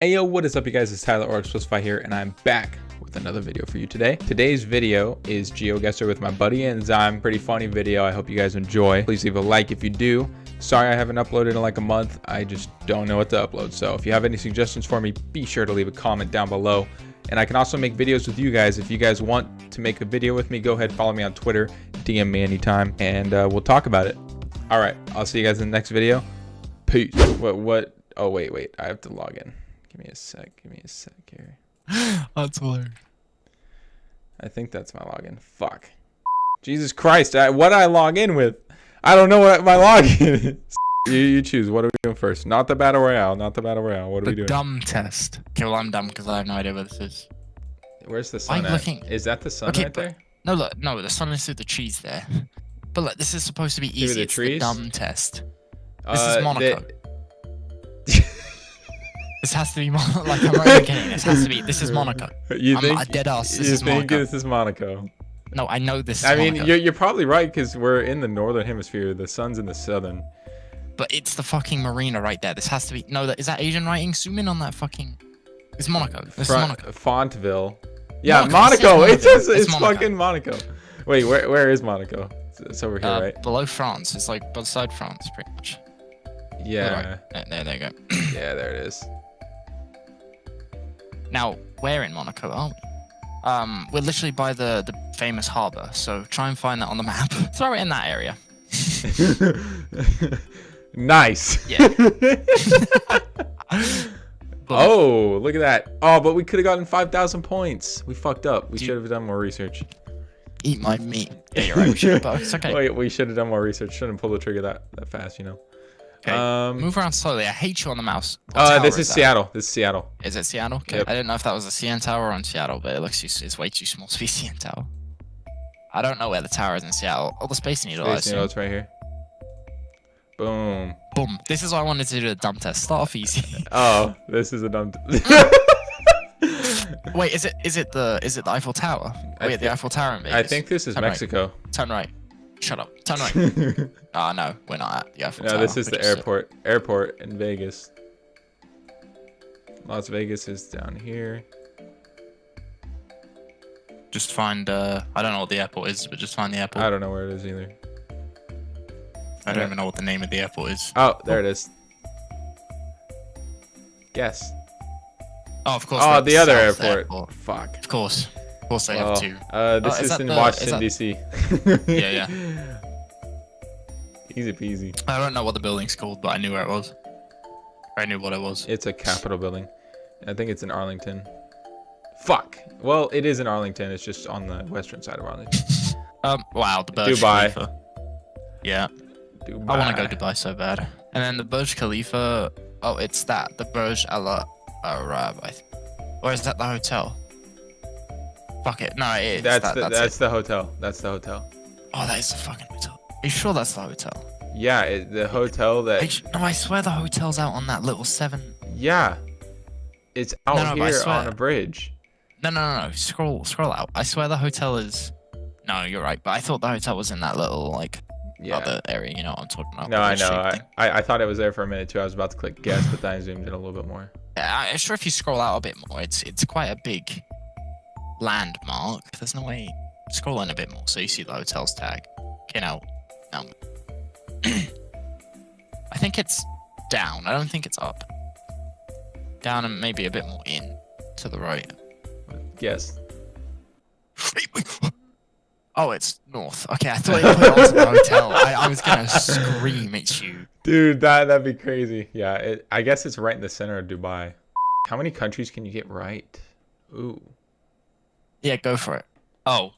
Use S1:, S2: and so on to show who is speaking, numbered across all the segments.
S1: Hey yo, what is up you guys? It's Tyler or Explosify here and I'm back with another video for you today. Today's video is GeoGuessr with my buddy Enzyme. Pretty funny video. I hope you guys enjoy. Please leave a like if you do. Sorry I haven't uploaded in like a month. I just don't know what to upload. So if you have any suggestions for me, be sure to leave a comment down below. And I can also make videos with you guys. If you guys want to make a video with me, go ahead, follow me on Twitter, DM me anytime, and uh, we'll talk about it. All right, I'll see you guys in the next video. Peace. What, what? Oh, wait, wait. I have to log in. Give me a sec. Give me a sec here.
S2: That's hilarious.
S1: I think that's my login. Fuck. Jesus Christ. I, what I log in with? I don't know what my login is. you, you choose. What are we doing first? Not the battle royale. Not the battle royale. What are
S2: The
S1: we doing?
S2: dumb test. Okay, well I'm dumb because I have no idea what this is.
S1: Where's the
S2: I'm
S1: sun at?
S2: looking-
S1: Is that the sun
S2: Okay,
S1: right there?
S2: No, look, no, the sun is through the trees there. But look, this is supposed to be
S1: Through
S2: easy.
S1: the
S2: it's
S1: trees?
S2: the dumb test. This
S1: Uh,
S2: is
S1: the-
S2: Monaco. This has to be Mon- like I'm not even kidding. This has to be. This is Monaco.
S1: You
S2: I'm
S1: think?
S2: a dead ass. This
S1: you
S2: is
S1: think
S2: Monaco.
S1: this is Monaco?
S2: No, I know this. Is
S1: I mean,
S2: Monaco,
S1: you're, you're probably right because we're in the northern hemisphere. The sun's in the southern.
S2: but it's the fucking marina right there. This has to be. No, that is that Asian writing. Zoom in on that fucking. It's Monaco.
S1: Front-
S2: Monaco.
S1: Fontville. Yeah,
S2: Monaco,
S1: Monaco.
S2: it
S1: It
S2: says
S1: says it's,
S2: It's Monaco.
S1: fucking Monaco. Wait, where where is Monaco? It's, it's over here,
S2: Uh,
S1: right?
S2: Below France. It's like beside France, pretty much.
S1: Yeah.
S2: There, there, there you go.
S1: Yeah, there it is.
S2: Now, where in Monaco are we? Um, we're literally by the, the famous harbour, so try and find that on the map. Throw it in that area.
S1: nice.
S2: Yeah.
S1: oh, look at that. Oh, but we could have gotten 5,000 points. We fucked up. We should have done more research.
S2: Eat my meat. Yeah, you're right. We should have, it's okay.
S1: Wait, we should have done more research. Shouldn't pull the trigger that, that fast, you know.
S2: Okay.
S1: Um,
S2: Move around slowly. I hate you on the mouse. What
S1: uh, this is
S2: that?
S1: Seattle. This is Seattle.
S2: Is it Seattle? Okay.
S1: Yep.
S2: I didn't know if that was a CN tower or in Seattle, but it looks too, it's way too small to be CN tower. I don't know where the tower is in Seattle. Oh, the Space Needle, I
S1: Space
S2: assume.
S1: Needle, it's right here. Boom.
S2: Boom. This is why I wanted to do the dumb test. Start off easy.
S1: Oh, this is a dumb.
S2: Wait, is it is it the is it the Eiffel Tower?
S1: I
S2: Wait, the Eiffel Tower in Vegas.
S1: I think this is
S2: Turn right.
S1: Mexico.
S2: Turn right. Shut up. Turn right.
S1: no,
S2: Ah, no, we're not at the Eiffel Tower.
S1: this is the airport. Airport in Vegas. Las Vegas is down here.
S2: Just find. Uh, I don't know what the airport is, but just find the airport.
S1: I don't know where it is either.
S2: I don't even know what the name of the airport is.
S1: Oh, there it is. Guess.
S2: Oh, of course.
S1: Oh, the other
S2: South
S1: airport. Fuck.
S2: Of course. Of course, they
S1: Oh,
S2: have two.
S1: Uh, this
S2: Oh, is
S1: is, in
S2: the-
S1: Washington
S2: is
S1: D.C.
S2: Yeah, yeah.
S1: Easy peasy.
S2: I don't know what the building's called, but I knew where it was. I knew what it was.
S1: It's a Capitol building. I think it's in Arlington. Fuck. Well, it is in Arlington. It's just on the western side of Arlington.
S2: Um. Wow. The Burj
S1: Dubai.
S2: Khalifa. Yeah.
S1: Dubai.
S2: I want to go Dubai so bad. And then the Burj Khalifa. Oh, it's that. The Burj Al Arab. I th- or is that the hotel? Fuck it. No, it is.
S1: That's
S2: that,
S1: the
S2: that's,
S1: that's
S2: it.
S1: the hotel. That's the hotel.
S2: Oh, that is the fucking hotel. Are you sure that's the hotel?
S1: Yeah, it, the hotel that.
S2: su- no, I swear the hotel's out on that little seven.
S1: Yeah, it's out
S2: No, no, I
S1: here on a bridge.
S2: No, no, no, no. Scroll, scroll out. I swear the hotel is. No, you're right. But I thought the hotel was in that little like
S1: Yeah.
S2: other area. You know what I'm talking about?
S1: No, I know. I. I I thought it was there for a minute too. I was about to click guess, but then I zoomed in a little bit more.
S2: Yeah, I'm sure if you scroll out a bit more, it's it's quite a big landmark. There's no way. Scroll in a bit more so you see the hotel's tag. Okay, now, now. I think it's down. I don't think it's up. Down and maybe a bit more in to the right.
S1: Yes.
S2: Oh, it's north. Okay, I thought you put it onto the hotel. I, I was gonna scream at you.
S1: Dude, that that'd be crazy. Yeah, it, I guess it's right in the center of Dubai. How many countries can you get right? Ooh,
S2: Yeah, go for it. Oh,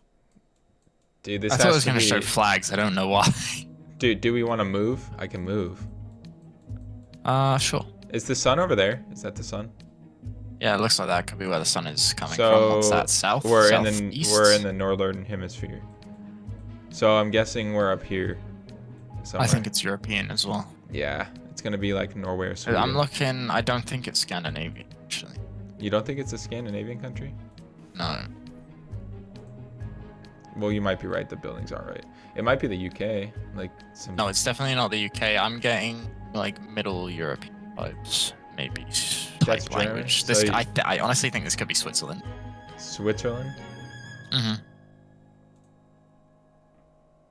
S1: dude, this
S2: I
S1: has
S2: thought it was
S1: to
S2: gonna
S1: be.
S2: show flags. I don't know why.
S1: Dude, do we want to move? I can move.
S2: Uh, sure.
S1: Is the sun over there? Is that the sun?
S2: Yeah, it looks like that could be where the sun is coming
S1: So
S2: from. What's that? South.
S1: We're in the
S2: Southeast?
S1: we're in the northern hemisphere. So I'm guessing we're up here. Somewhere.
S2: I think it's European as well.
S1: yeah, it's gonna be like Norway or Sweden.
S2: I'm looking. I don't think it's Scandinavian actually.
S1: You don't think it's a Scandinavian country?
S2: No.
S1: Well, you might be right. The buildings are right. It might be the UK. Like some.
S2: No, it's definitely not the UK. I'm getting like Middle European vibes, maybe.
S1: That's
S2: type language. This,
S1: So
S2: I, I honestly think this could be Switzerland.
S1: Switzerland.
S2: Mm-hmm.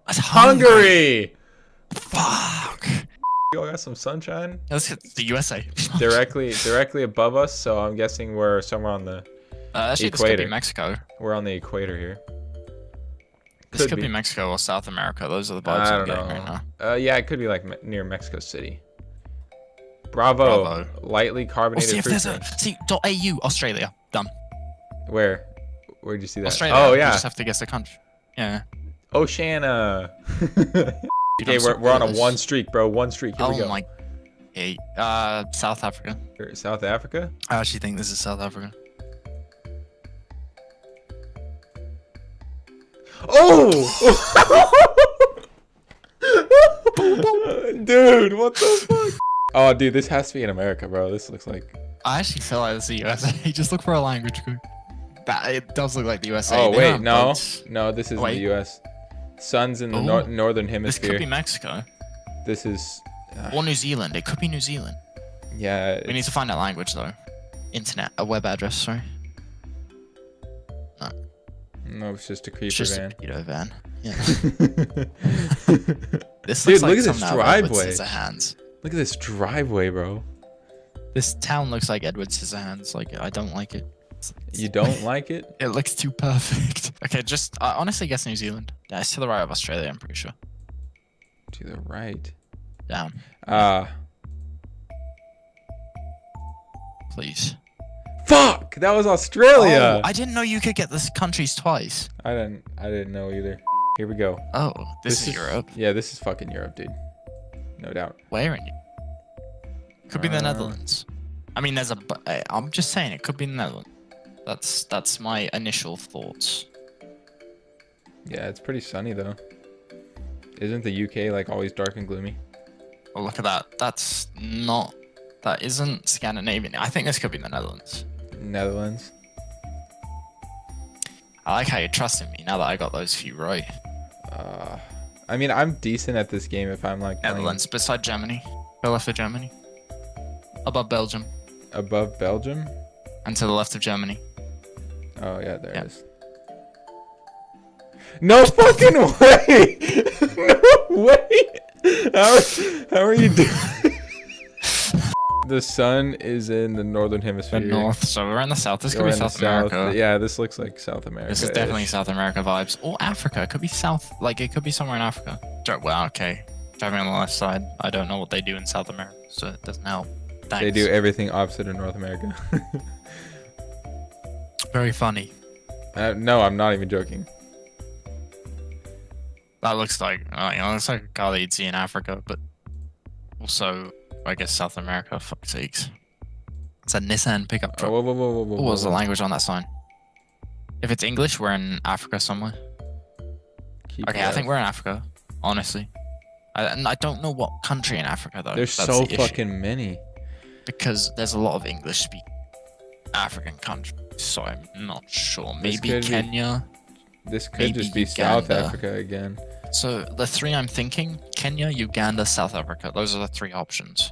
S1: Hungary.
S2: Fuck.
S1: You all got some sunshine
S2: Let's hit the USA.
S1: directly directly above us, so I'm guessing we're somewhere on the
S2: Uh, actually, this could be Mexico.
S1: we're on the equator here.
S2: This
S1: Could
S2: be.
S1: be.
S2: Mexico or South America. Those are the vibes I'm getting right now.
S1: Uh, yeah, it could be like me- near Mexico City. Bravo.
S2: Bravo.
S1: Lightly
S2: Oh,
S1: carbonated
S2: see if there's a see dot .au Australia. Done.
S1: Where? Where'd you see that?
S2: Australia.
S1: Oh
S2: You
S1: yeah,
S2: just have to guess the country. Yeah.
S1: Oceania.
S2: You
S1: okay, we're, we're on a one streak, bro. One streak. Here
S2: oh
S1: we go.
S2: my. Hey, uh, South Africa.
S1: South Africa.
S2: I actually think this is South Africa.
S1: Oh! dude, what the fuck? Oh, dude, this has to be in America, bro. This looks like.
S2: I actually feel like this is the USA. Just look for a language group. That it does look like the USA.
S1: Oh
S2: They
S1: wait, no,
S2: boats.
S1: no, this is
S2: Wait.
S1: the U.S. Sun's in the nor- northern
S2: This
S1: hemisphere.
S2: could be Mexico
S1: This is. uh,
S2: or New Zealand. It could be New Zealand.
S1: yeah.
S2: We need to find that language though. Internet, a web address. Sorry.
S1: No, it's just a creeper
S2: just
S1: van.
S2: a pedo van. Yeah. This
S1: Dude,
S2: looks like
S1: look at this
S2: something out of
S1: driveway.
S2: Scissorhands.
S1: Look at this driveway, bro.
S2: This town looks like Edward Scissorhands. Like I don't like it.
S1: You don't like it?
S2: It looks too perfect. Okay, just I honestly guess New Zealand. Yeah, it's to the right of Australia. I'm pretty sure.
S1: To the right.
S2: Down,
S1: Ah,
S2: please.
S1: Fuck! That was Australia.
S2: Oh, I didn't know you could get this countries twice.
S1: I didn't. I didn't know either. Here we go.
S2: Oh, this, is, Europe.
S1: Yeah, this is fucking Europe, dude. No doubt.
S2: Where in? Could be the
S1: Uh,
S2: Netherlands. I mean, there's a. I- I'm just saying it could be the Netherlands. That's that's my initial thoughts.
S1: Yeah, it's pretty sunny though. Isn't the UK like always dark and gloomy?
S2: Oh, look at that. That's not. That isn't Scandinavian. I think this could be the Netherlands.
S1: Netherlands.
S2: I like how you're trusting me now that I got those few right.
S1: Uh, I mean, I'm decent at this game if I'm like playing
S2: Netherlands, beside Germany. Go left of Germany. Above Belgium.
S1: above Belgium.
S2: And to the left of Germany.
S1: Oh yeah, there
S2: Yeah.
S1: it is. No fucking way! no way! How, how are you doing? The sun is in the northern hemisphere.
S2: The north. So we're in the south. This could be South America.
S1: Yeah, this looks like South America.
S2: This is definitely South America vibes. Or Africa. It could be South. Like, it could be somewhere in Africa. Well, okay. Driving on the left side. I don't know what they do in South America, so it doesn't help. Thanks.
S1: They do everything opposite in North America.
S2: Very funny.
S1: uh, no, I'm not even joking.
S2: That looks like, uh, you know, looks like a car that you'd see in Africa, but also, I guess South America. Fuck sakes. It's a Nissan pickup truck.
S1: whoa, whoa, whoa, whoa, whoa,
S2: What was the language on that sign? If it's English, we're in Africa somewhere.
S1: Keep
S2: Okay, I think we're in Africa. Honestly, I, and I don't know what country in Africa though.
S1: There's so
S2: the
S1: fucking many.
S2: because there's a lot of English speaking African countries, so I'm not sure. Maybe
S1: could be-
S2: Kenya.
S1: This could just be South Africa again.
S2: So the three I'm thinking: Kenya, Uganda, South Africa. Those are the three options.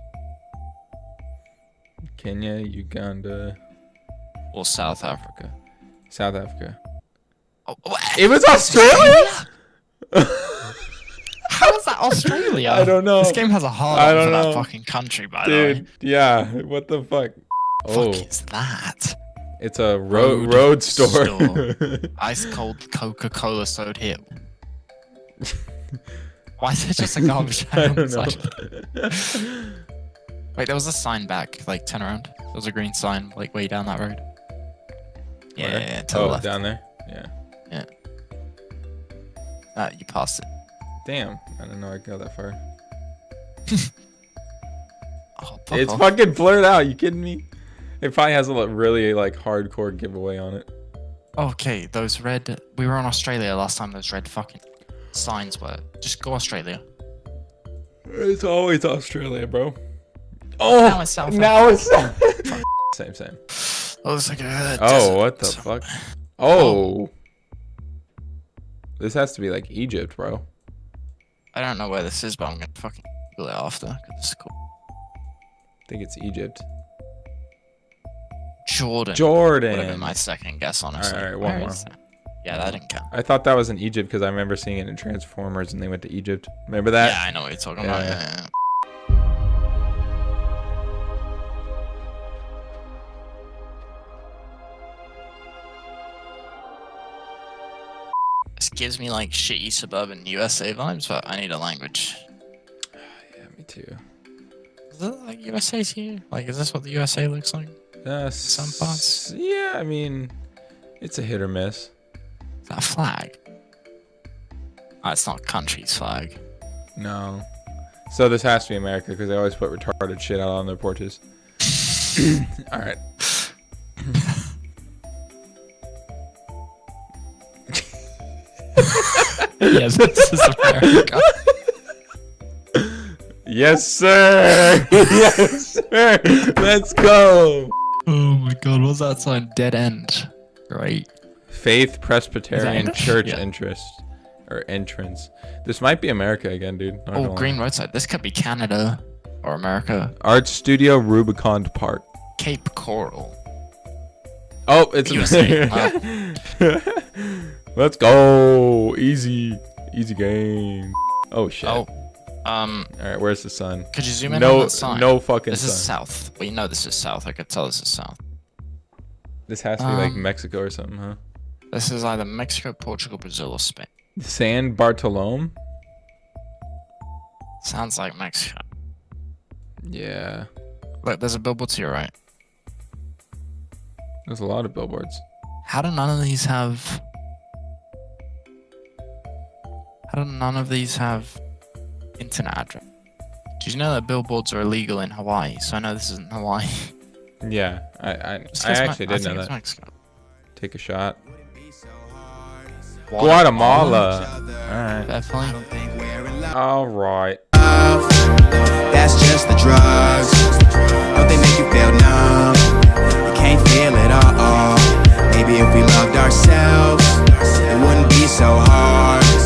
S1: Kenya, Uganda,
S2: Or South Africa.
S1: South Africa.
S2: Oh.
S1: It was Australia?
S2: How is that Australia?
S1: I don't know.
S2: This game has a hard
S1: I
S2: on
S1: don't
S2: for
S1: know.
S2: that fucking country, by the way.
S1: Dude, yeah. What the fuck? Oh,
S2: Fuck is that?
S1: it's a road
S2: Road
S1: road store.
S2: store. Ice cold Coca Cola soda here. Why is it just a garbage
S1: I
S2: can on the
S1: don't know.
S2: Wait, there was a sign back. Like, turn around. There was a green sign, like, way down that road. Yeah,
S1: Where?
S2: yeah, yeah, to
S1: oh,
S2: the left.
S1: down there. Yeah.
S2: Uh, you passed it.
S1: Damn. I didn't know I go that far.
S2: Oh,
S1: it's
S2: off.
S1: fucking blurred out. You kidding me? It probably has a really like hardcore giveaway on it.
S2: Okay, those red. We were in Australia last time. Those red fucking signs were. Just go Australia.
S1: It's always Australia, bro. Oh, oh
S2: Now it's South
S1: Now it's same, same.
S2: Oh, it's like a
S1: Oh, what the fuck? Oh. This has to be like Egypt, bro.
S2: I don't know where this is, but I'm gonna fucking Google it after. 'cause it's cool.
S1: I think it's Egypt.
S2: Jordan.
S1: Jordan.
S2: Would have been my second guess, honestly.
S1: alright, one
S2: Where
S1: more.
S2: that? Yeah, that didn't count.
S1: I thought that was in Egypt because I remember seeing it in Transformers and they went to Egypt. Remember that?
S2: yeah, I know what you're talking
S1: Yeah,
S2: about.
S1: yeah.
S2: Yeah, yeah. Gives me like shitty suburban USA vibes, but I need a language.
S1: Yeah, me too.
S2: Is it like USA to you? Like, is this what the USA looks like?
S1: Uh,
S2: Some parts.
S1: Yeah, I mean, it's a hit or miss.
S2: Is that a flag? Oh, it's not a country's flag.
S1: No. So this has to be America because they always put retarded shit out on their porches. All right.
S2: Yes, this is America.
S1: Yes, sir. yes, sir. Let's go.
S2: Oh my god, what's that sign? Dead end. Great.
S1: Faith Presbyterian Church
S2: Yeah.
S1: interest or entrance. This might be America again, dude. Not
S2: Oh,
S1: lie.
S2: green roadside. This could be Canada or America.
S1: Art Studio Rubicon Park.
S2: Cape Coral.
S1: Oh, it's
S2: USA.
S1: Let's go. Easy, easy game. Oh shit.
S2: Oh, um,
S1: All right, where's the sun?
S2: could you zoom in on
S1: No,
S2: that sign?
S1: no fucking
S2: This
S1: sun.
S2: is south. We know this is south. I could tell this is south.
S1: This has to be like
S2: Um,
S1: Mexico or something, huh?
S2: This is either Mexico, Portugal, Brazil, or Spain.
S1: San Bartolome.
S2: Sounds like Mexico.
S1: Yeah,
S2: Look, there's a billboard to your right.
S1: there's a lot of billboards.
S2: How do none of these have? How do none of these have internet address? Did you know that billboards are illegal in Hawaii? So I know this isn't Hawaii.
S1: Yeah, I I, I actually
S2: I
S1: didn't know that.
S2: Mexico.
S1: Take a shot. Guatemala. All right.
S2: Definitely.
S1: All right.
S3: That's just the drugs. Don't they make you feel numb? You can't feel it all. Maybe if we loved ourselves, it wouldn't be so hard.